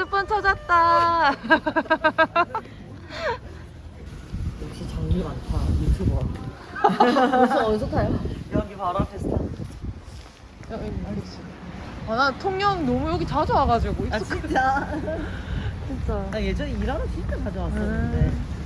핸드폰 찾았다. 역시 장비 많다 유튜버 벌써 어디서 타요? 여기 바로 앞에서 타 아, 나 통영 너무 여기 자주 와가지고 아. 진짜? 진짜. 나 예전에 일하러 진짜 자주 왔었는데 음.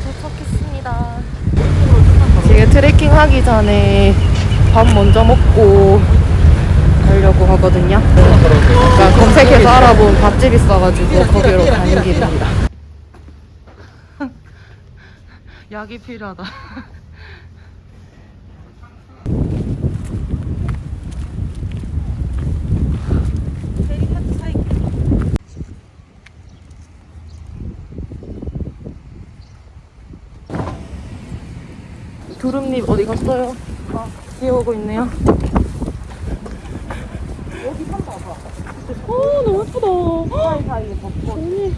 도착했습니다. 지금 트레킹 하기 전에 밥 먼저 먹고 가려고 하거든요. 그러니까 검색해서 알아본 밥집 있어가지고 거기로 가는 길입니다. 약이 필요하다. 두릅잎 어디 갔어요? 아, 뛰어오고 있네요. 여기 산 봐봐 어, 너무 예쁘다. 사이사이에 벚꽃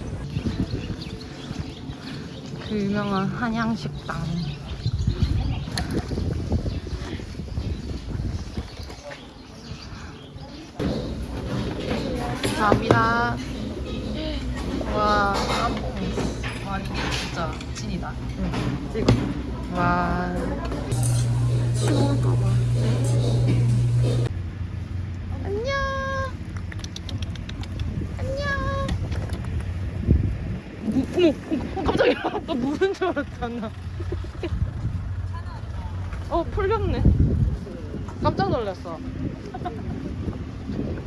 그 유명한 한양식당. 감사합니다. 와, 짬뽕 아 이게 진짜 찐이다. 응. 찍어. 와. 추울까봐. 안녕. 안녕. 무, 어머, 어머, 깜짝이야. 나 무는 줄 알았잖아. 어, 풀렸네. 깜짝 놀랐어.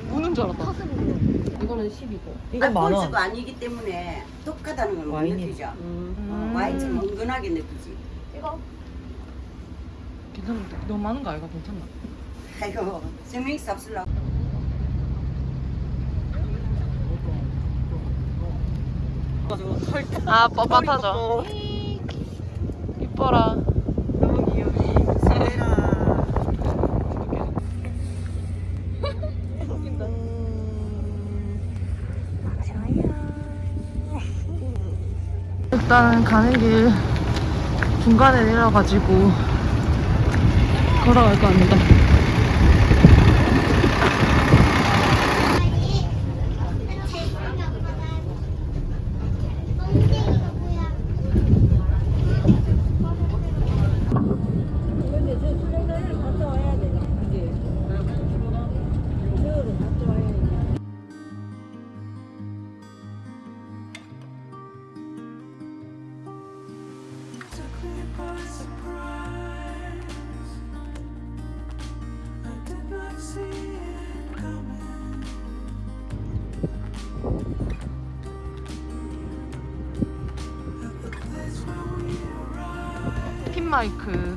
무는 줄 알았다. 이거는 10이고. 이건 만 원. 꼴수가 아니기 때문에 똑같다는 걸 못 와인이. 느끼죠. 음. 어, 와인처럼 은근하게 느끼지. 이거. 괜찮은데? 너무 많은 거 아이가 괜찮나? 아이고, 생명이 없으려고. 아, 뻣뻣하죠. 이뻐라. 너무 귀여워. 일단 가는 길 중간에 내려가지고 걸어갈 겁니다. 마이크.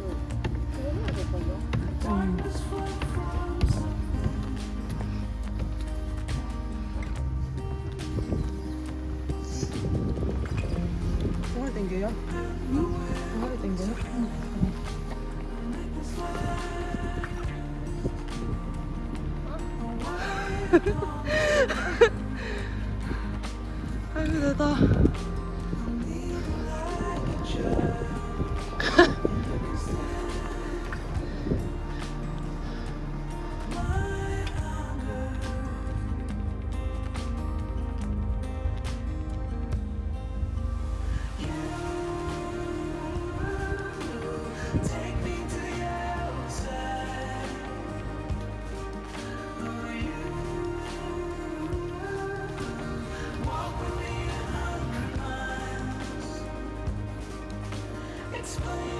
Explain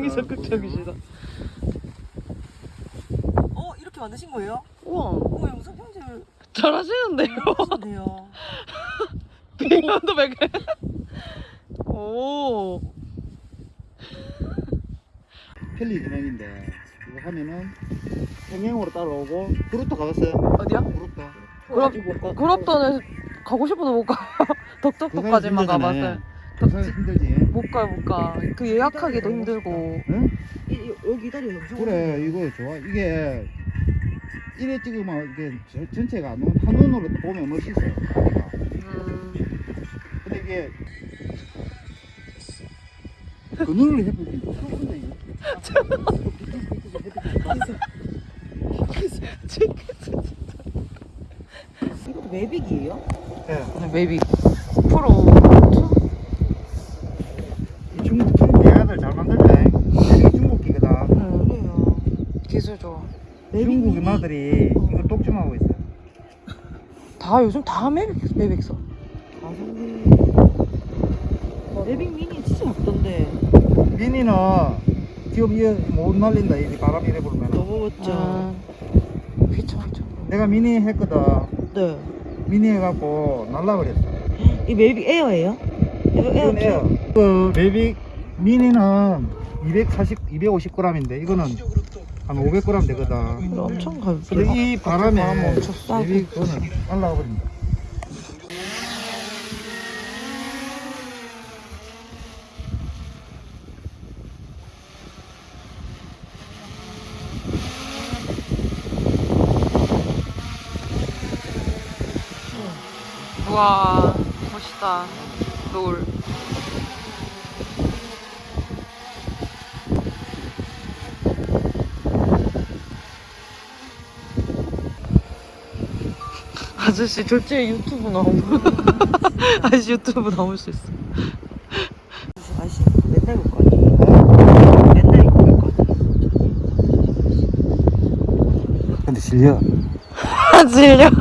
굉장히 적극적이시다. 어 이렇게 만드신 거예요? 우와 어 영상 편집 잘하시는데요? 해요. 비면도 베개. 오. 펠리 진행인데 이거 하면은 평행으로 따라오고 그룹도 가봤어요? 어디야? 그룹도 그룹 그룹도는 가고 싶어도 못 가요. 덕덕포까지만 가봤어요. 그사람 힘들지 못 가요 못 가. 그 예약하기도 힘들고. 응? 이, 이, 여기 다리 엄청 그래 이거 좋아 이게 이래 찍으면 이게 저- 전체가 안 오면 한눈으로 보면 멋있어 음. 근데 이게 그 눈을 이거 이것도 매빅이에요? 예. maybe 프로. 이 중국 중국 얘네들 잘 만들대 이게 중국기거든 음, 그래요. 기술 좋아. 중국 누나들이 이걸 독점하고 있어 다 요즘 다 매빅 매빅 써. 가성비. 매빅 미니 진짜 작던데. 미니는 지금 이못 날린다 이 바람 이 래 불면 너무 멋져. 아. 휘청 휘청. 내가 미니 했거든 네. 미니 해갖고 날라버렸어 이 Mavic Air예요? 이거 에어 이건 에어 그 Mavic Mini는 240, 250g인데 이거는 한 500g 되거든 이거 엄청. 근데 이 바람에 바람 엄청 쎄고. Mavic 그거는 날라가 버린다 우와 멋있다. 노을. 아저씨 졸지에 유튜브 나오면 아저씨 유튜브 나올 수 있어. 아씨 맨날 볼거 아니에요? 맨날 입고 볼거 아니에요? 근데 아 질려.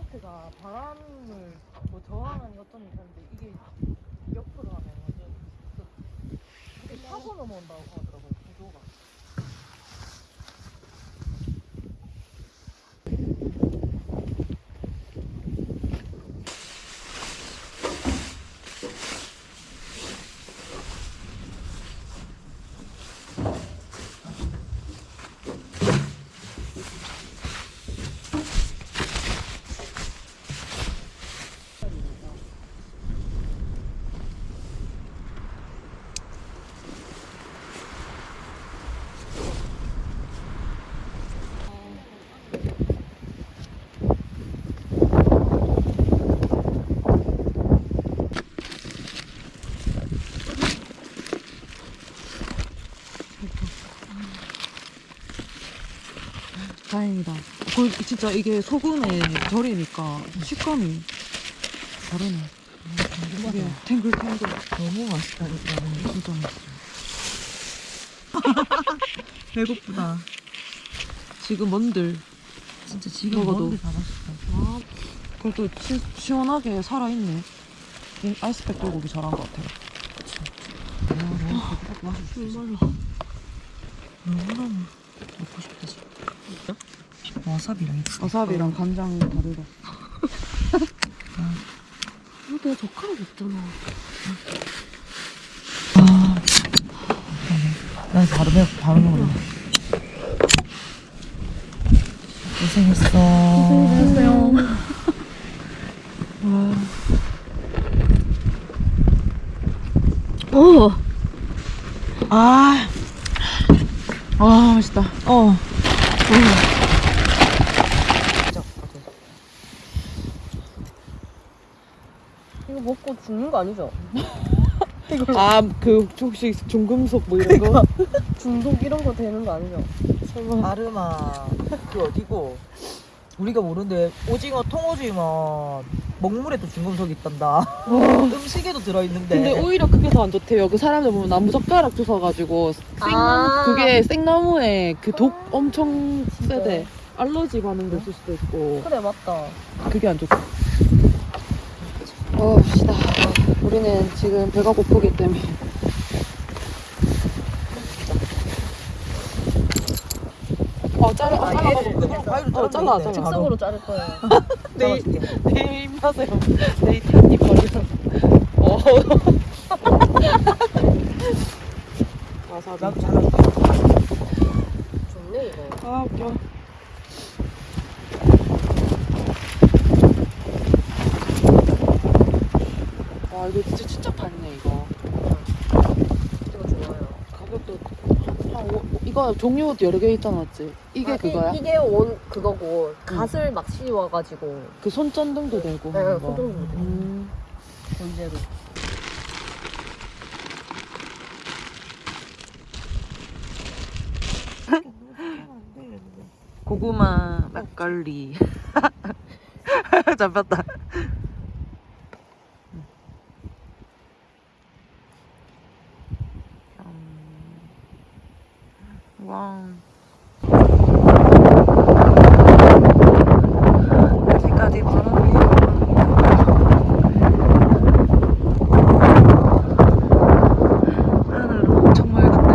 텐트가 바람을 뭐 저항하는 것좀 있는데 이게 옆으로 하면 완전 이렇게 타고 넘어온다고. 진짜 이게 소금에 절이니까 식감이 다르네. 이게 탱글탱글. 너무 맛있다니까. 진짜 맛있어. 배고프다. 지금 뭔들 진짜 지금 먹어도 다 맛있다. 그래도 시, 시원하게 살아있네. 이 아이스팩 돌고기 잘한 것 같아요. 그치? 아, 맛있어. 너무너무 먹고 싶다 지금. 와사비랑 와사비랑 간장 다르다. 내 젓가락 없잖아. 난 바로 배 바로 먹을래. 고생했어. 고생했어요. 오. 아, 아 맛있다. 어. 이거 먹고 죽는 거 아니죠? 아, 그 혹시 중금속 뭐 이런 거? 중독 이런 거 되는 거 아니죠? 설마. 아르마, 그 어디고? 우리가 모르는데 오징어 통오징어 먹물에도 중금속이 있단다. 음식에도 들어있는데. 근데 오히려 그게 더 안 좋대요. 그 사람들 보면 나무 젓가락 주워가지고 생나무 아. 그게 생나무에 그 독 엄청 세대. 알러지 반응도 있을 수도 있고 그래 맞다. 그게 안 좋다. 어, 시다. 우리는 지금 배가 고프기 때문에. 어, 잘라, 어, 가위로 어, 잘라, 자르면 잘라. 돼. 즉석으로 자를 거예요. 내일, 내일 입맛에 내일 한입 버리면. 어. 와사비. 나도 잘할게. 좋네 이거. 아, 웃겨. 와, 이거 진짜 진짜 많네, 이거. 이거 좋아요. 가격도. 한 오, 이거 종류 여러 개 있잖아, 맞지? 이게 아, 그거야? 이, 이게 원 그거고 갓을 막 씌워가지고 그 손전등도 되고. 네, 하는 거. 손전등도 되고. 음. 존재로. 고구마 막걸리. 잡혔다. 와. 여기까지 바람이 하늘 엄청 맑은데.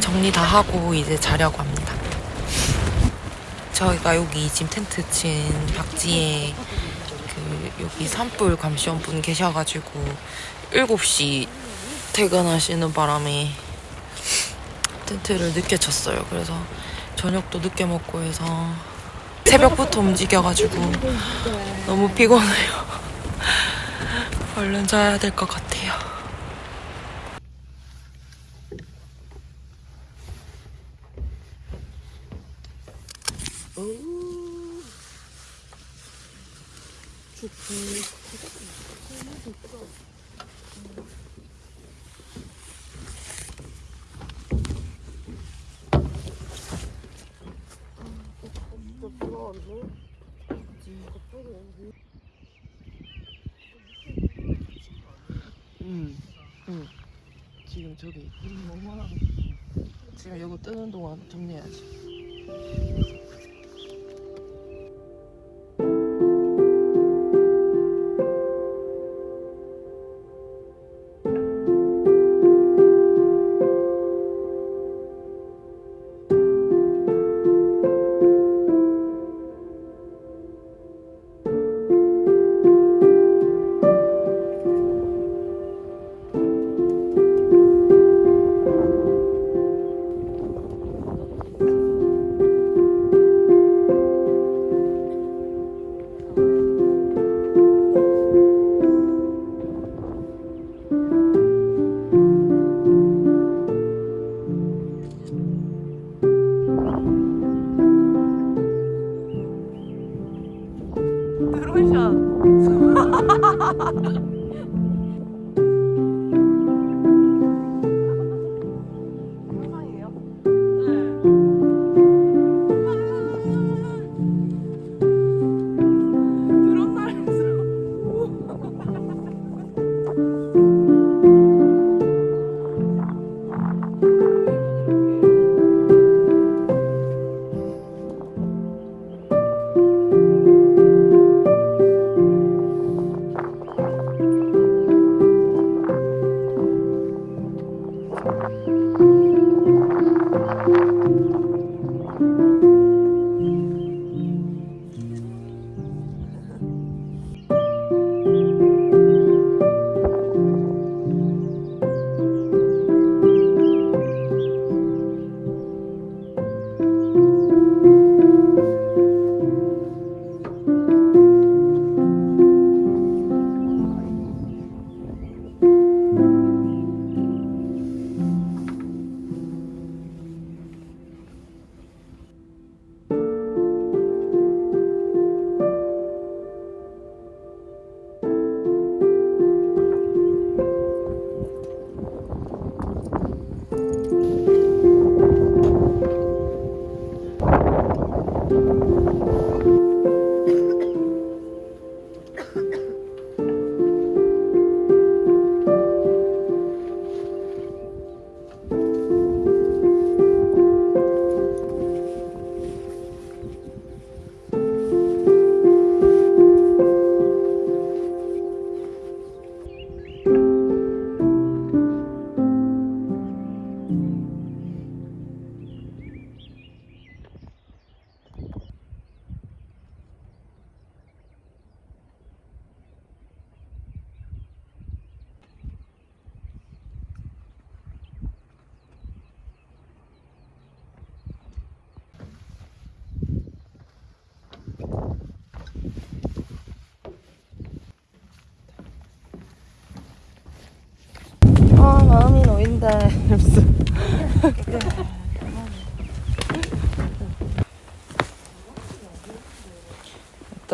정리 다 하고 이제 자려고 합니다. 저희가 여기 지금 텐트 친 박지에 그 여기 산불 감시원 분 계셔가지고 7시 퇴근하시는 바람에 텐트를 늦게 쳤어요. 그래서 저녁도 늦게 먹고 해서 새벽부터 움직여가지고 너무 피곤해요. 얼른 자야 될 것 같아요. 음. 음. 지금 저기 지금 이거 뜨는 동안 정리해야지.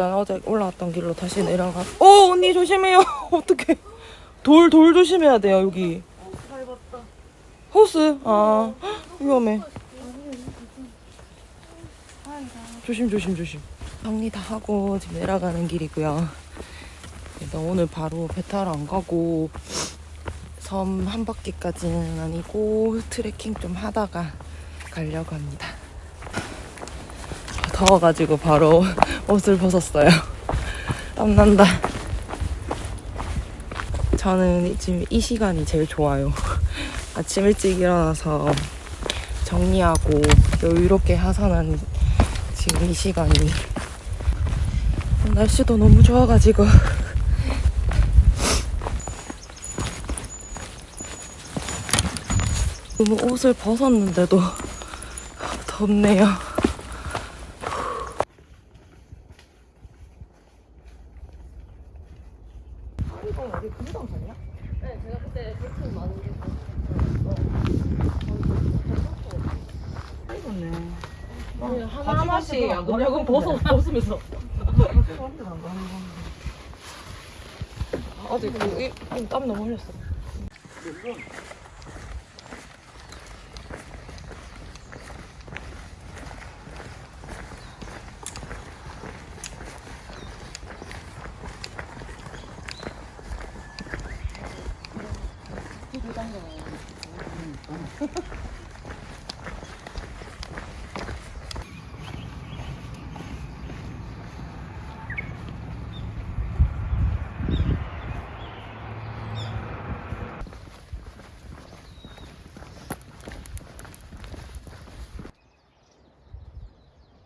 일단 어제 올라왔던 길로 다시 내려가. 오 언니 조심해요. 어떡해. 돌돌 조심해야 돼요 여기. 호스. 아 위험해. 조심 조심 조심. 정리 다 하고 지금 내려가는 길이고요. 일단 오늘 바로 배 타러 안 가고 섬 한 바퀴까지는 아니고 트레킹 좀 하다가 가려고 합니다. 더워가지고 바로 옷을 벗었어요. 땀난다. 저는 지금 이 시간이 제일 좋아요. 아침 일찍 일어나서 정리하고 여유롭게 하산하는 지금 이 시간이 날씨도 너무 좋아가지고 너무 옷을 벗었는데도 덥네요. 하나하나씩 안 그러냐고 벗어, 벗으면서. 아직 그, 땀 너무 흘렸어.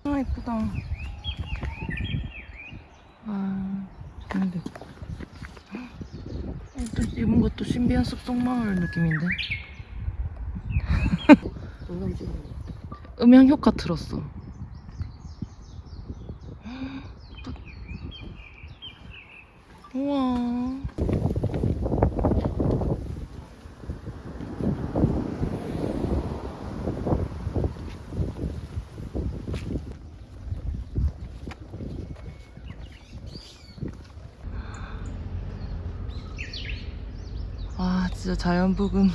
아 이쁘다. 아 좋은데. 또 이런 것도 신비한 숲속 마을 느낌인데. 음향 효과 틀었어. 우와. 부근.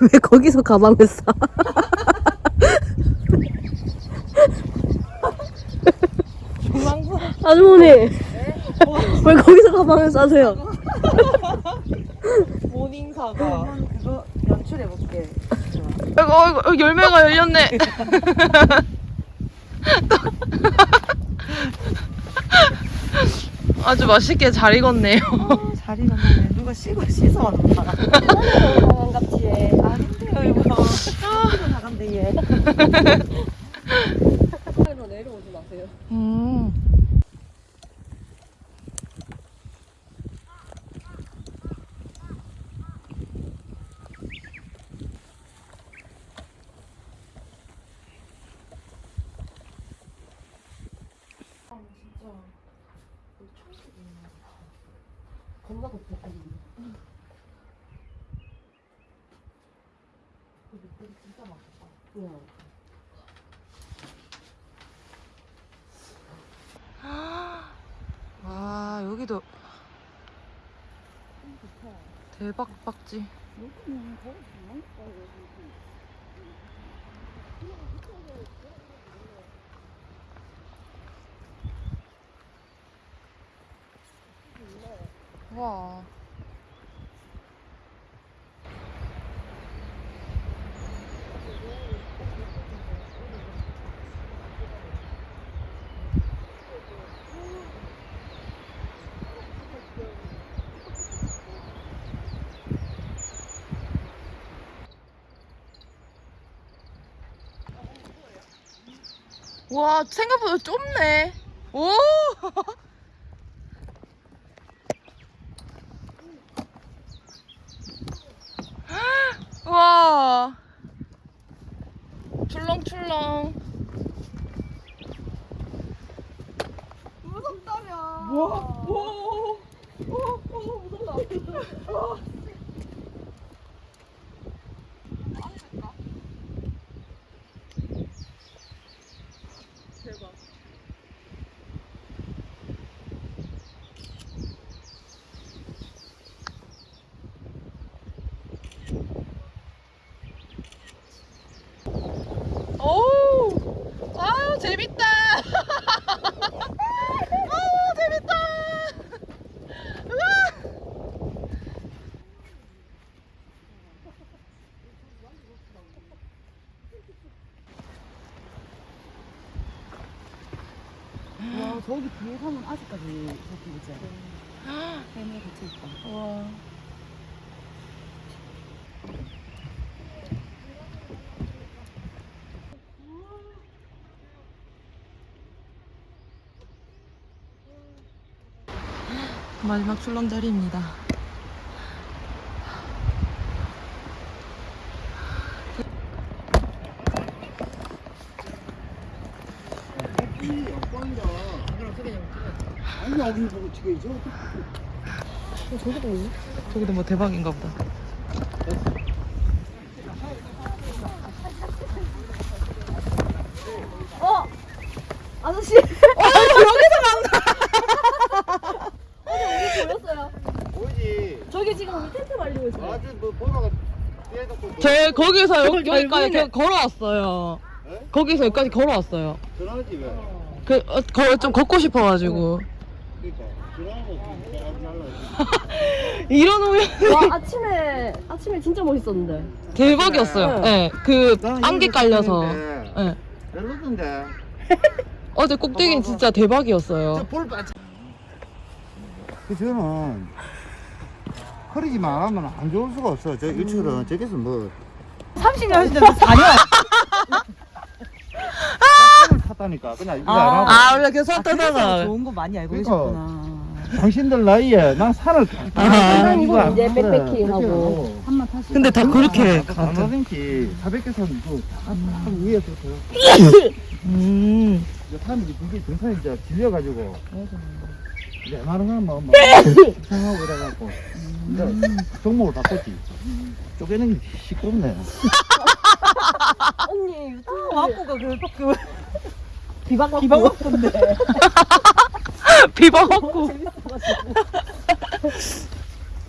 왜 거기서 가방을 싸? 아주머니 왜 거기서 가방을 싸세요? 모닝사가. 그거 연출해 볼게. 아이고, 아이고, 여기 열매가 열렸네. 아주 맛있게 잘 익었네요. 잘 익었네. 누가 씻어 씻어왔나? 반갑지에 아닌데요, 이거. 나간대 얘. 내려오지 마세요. 음. 와, 여기도 대박 박지. 와. 와, 생각보다 좁네. 오! 와. 출렁출렁. 오! 아유, 재밌다! 아유, 재밌다! 우와! 와 저기 뒤에 가면 아직까지 저기 있지 해내 붙여 있다. 와. 마지막 출렁다리입니다. 아니 여기 보고 찍어야죠. 저기도 뭐 대박인가 보다. 아저씨 보였어요. 보이지. 저기 지금 우리 텐트 말리고 있어요. 아주 뭐뭐저 거기서 여기, 여기까지 걸어왔어요. 네? 거기서 여기까지 걸어왔어요. 전화하지 왜? 그, 어, 거, 좀 걷고 싶어가지고. 그 이러놓으면 와 아침에 아침에 진짜 멋있었는데. 대박이었어요. 예, 그, 난 안개 깔려서. 예. 별로던데. 어제 꼭대기는 진짜 대박이었어요. 저볼. 그 저는 허리지만 안 하면 안 좋을 수가 없어. 저 일출은 저기서 뭐 30년 하시는데 4년? 산을 탔다니까. 그냥 이거 안 하고. 아, 원래 계속 타다가. 좋은 거 많이 알고 그러니까 계셨구나. 당신들 나이에 난 산을 아. 이거 안 이제. 백패킹하고. 한번 타시. 근데 다 그렇게 얼마든지 400개선 그다 위에서 그 음. 이제 사람들이 그게 등산이 이제 질려가지고 이제 많은 건 뭐, 뭐, 상하고 이래갖고. 근데 종목을 바꿨지. 쪼개는 게 시끄럽네. 언니 유튜브 와꾸가 그, 그 비방 와꾸 비방 와꾸인데 비방 없고.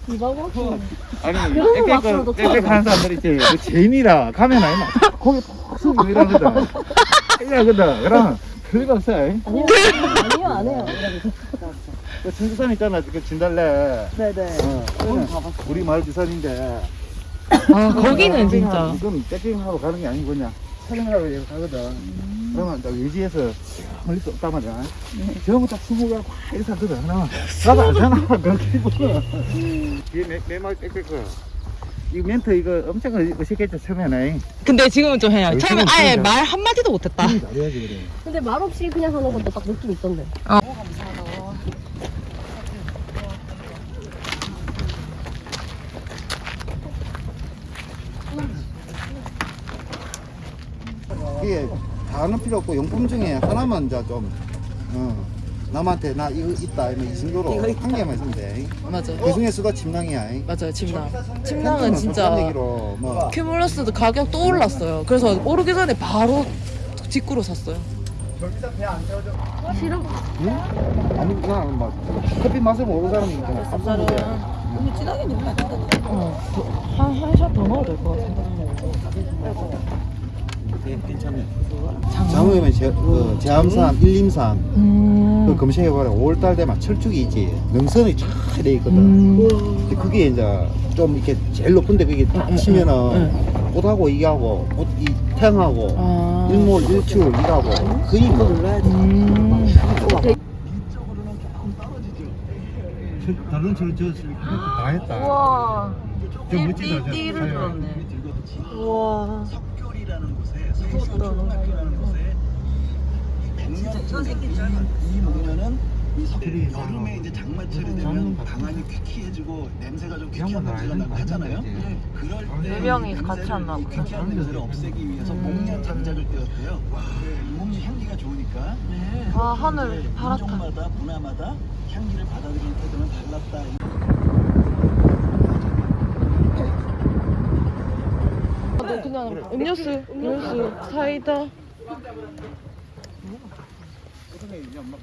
비방 와꾸 아니, 앞으로도 빽빽 하는 사람들 있지. 그 재미라 가면 아니나. 거기 푹 이러거든. 이러거든. 그럼 별거 없어. 아니요 아니요 안 해요 그 청주산 있잖아. 그 진달래. 네네 어, 그거는 우리 마을 주산인데. 아, 거기는 진짜. 이건 백킹하러 가는 게 아니고 그냥 촬영하러 가거든. 그러면 딱 외지에서 멀리 또 없단 말이야. 전부 다 스무 가고 이렇게 하거든. 하나. 나도 알잖아. 그렇게 보면. 이게 매말 빽빽거. 이 멘트 이거 엄청 어색했죠 처음에는. 근데 지금은 좀 해요. 여기 처음에 아예. 말 한마디도 못했다. 그래. 근데 말 없이 그냥 하는 것도 딱 느낌 있던데 이게 다는 필요 없고 용품 중에 하나만 좀 어, 남한테 나 이거 있다 이러면 이 정도로 한 개만 있으면 돼. 맞아. 그 중에서가 침낭이야. 맞아요, 침낭. 침낭은 팬텀은 진짜. 얘기로 뭐 큐뮬러스도 가격 또 올랐어요. 그래서 오르기 전에 바로 직구로 샀어요. 싫어? 아니 그냥 막 커피 맛을 모르는 사람이 있잖아. 쌉싸름. 어, 한, 한샷 더 넣어도 될 것 같은 데. 괜찮네. 장어면 제, 그 제암산, 일림산 음. 그 검색해봐라. 5월달 되면 철쭉이 있지. 능선이 쫙돼 있거든. 음. 근데 그게 이제 좀 이렇게 제일 높은데 그게 딱 치면은 꽃하고 이하고 꽃, 이 태양하고 아. 일몰 일출 이하고 거의 뭐 음. 다른 저저다 했다. 우와. 좀 멋지다. 저 띠를. 들었네. 우와. 이 목련은 이 석- 들이 여름에 이제 장마철이 되면 것 방안이 퀴퀴해지고 냄새가 좀 퀴퀴한 냄새가 나고 거 하잖아요. 그럴 네때 명이 이 같이 이 보다. 퀴퀴한 냄새를 없애기 위해서 목련 장작을 떼었대요. 이 목련 향기가 좋으니까 와, 하늘 파랗다. 인종마다 문화마다 향기를 받아들이는 태도는 달랐다. 너 그냥 음료수, 음료수, 사이다.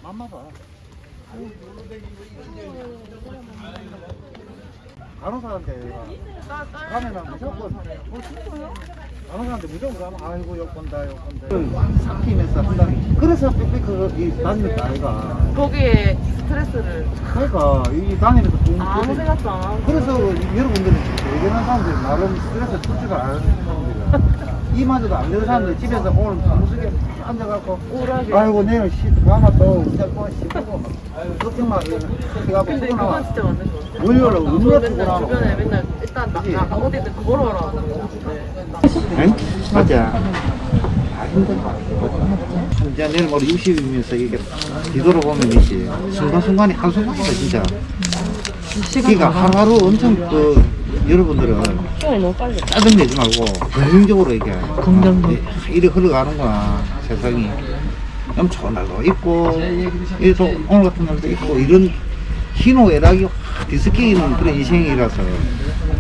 맘마 봐. 간호사한테 가면은 무조건 어? 간호사한테 무조건 가면 아이고 욕 본다 욕 본다 삭히면서 한다니 그래서 빽빽 이 다니는 아이가 거기에 스트레스를 그러니까 이 다니면서 좀 아무 생각도 안 하고. 그래서 여러분들은 대견한 사람들이 나름 스트레스 않는 사람들 이마저도 안 되는 사람들 집에서 오늘 무수게 앉아갖고 우울하게. 아이고 내일 시 가마 또 운전권 씹고 막 걱정만 해갖고 근데 피곤하고 그건 진짜 맞는 거 같아. 월요일에 얼마나 맨날 주변에 맨날 일단 나, 나 어디든 걸어라 그러는데 응? 맞아. 이제 내일 모레 60이면서 이게 뒤돌아보면 있지 순간순간이 한순간이다 진짜. 그러니까 하루하루 엄청 그 여러분들은 시간이 너무 빨리 짜증내지 말고 긍정적으로 이게 긍정적. 이래 흘러가는구나 세상이. 엄청 날도 있고 이래서 오늘 같은 날도 있고 이런 희노애락이 확 뒤섞이는 그런 인생이라서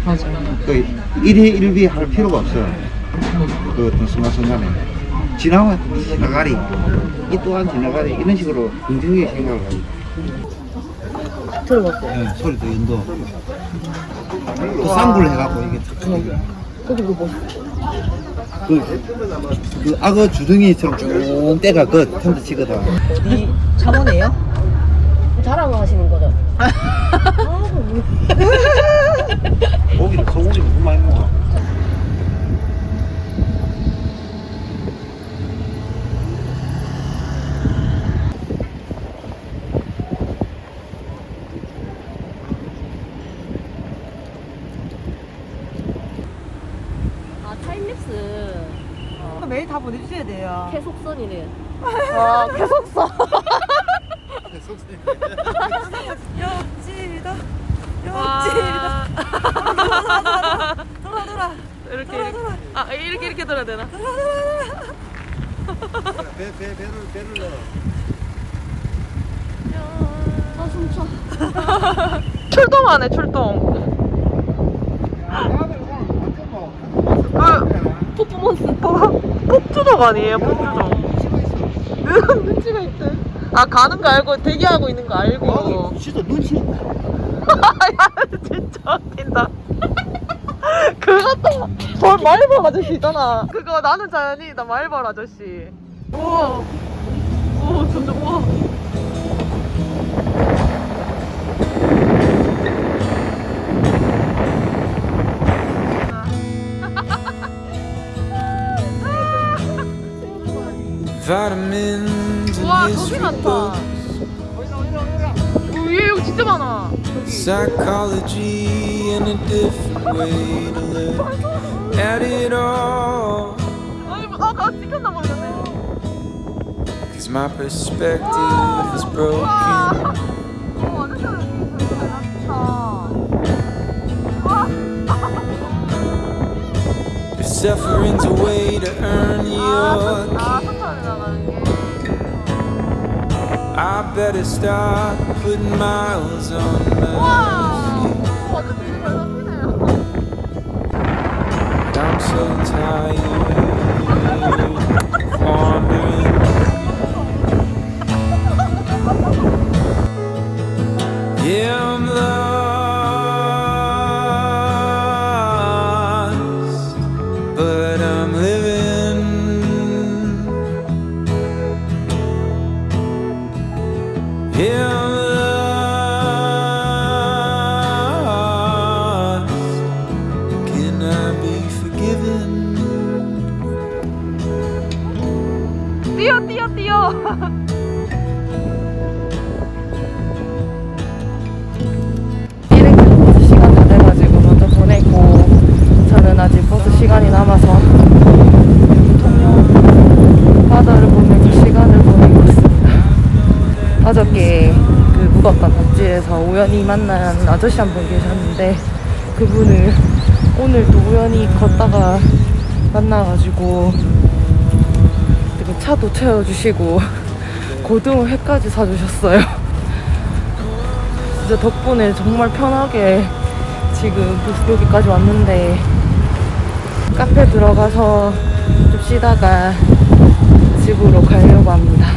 맞아. 그 일희 일비 할 필요가 없어요. 그 어떤 순간순간에. 지나면 지나가리 이 또한 지나가리 이런 식으로 긍정적인 생각을 하고. 들어봤어요 네, 소리도 연도 또 쌍불 해갖고 이게 탁 이게 거기 그거 그, 그 악어 주둥이처럼 쭉 떼가 그 텐트 치거든. 이 자문이에요? 자랑하시는 거죠? 고기를 소고기 너무 많이 먹어. 아 타임랩스 매일 다 보내주셔야 돼요. 계속선이네 아, 계속서. 옆지다 와. 돌아, 돌아. 이렇게. 이렇게. 아, 이렇게, 이렇게 돌아야 되나? 배, 배, 배를, 배를 넣어. 아 춤춰. 출동하네 출동. 나들 오늘 완전 뭐 그 퍼포먼스 폭주족 아니에요 폭주족. 눈치가 있대. 아 가는 거 알고 대기하고 있는 거 알고. 나들 진짜 눈치 있다. 야 진짜 웃긴다. 그것도 뭘 말벌 아저씨 있잖아. 그거 나는 자연이다 말벌 아저씨. 우와. 오 점점 우와. Vitamins 우와 거기 history 많다. 얘 여기 진짜 많아. psychology and a different way to look at it all. 뭐, 아가 찍혔나 모르겠네. Cause my perspective is broken. 어, suffering's a way to earn your 아, keep. I better start putting miles on my 와, feet. 완전 되게 잘 잡히네요. I'm so tired 우연히 만난 아저씨 한 분 계셨는데 그분을 오늘 또 우연히 걷다가 만나가지고 되게 차도 채워주시고 고등어 회까지 사주셨어요. 진짜 덕분에 정말 편하게 지금 그- 여기까지 왔는데 카페 들어가서 좀 쉬다가 집으로 가려고 합니다.